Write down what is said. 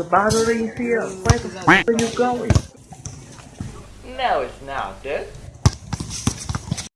The battery is here. Where the f are you going? No, it's not, dude.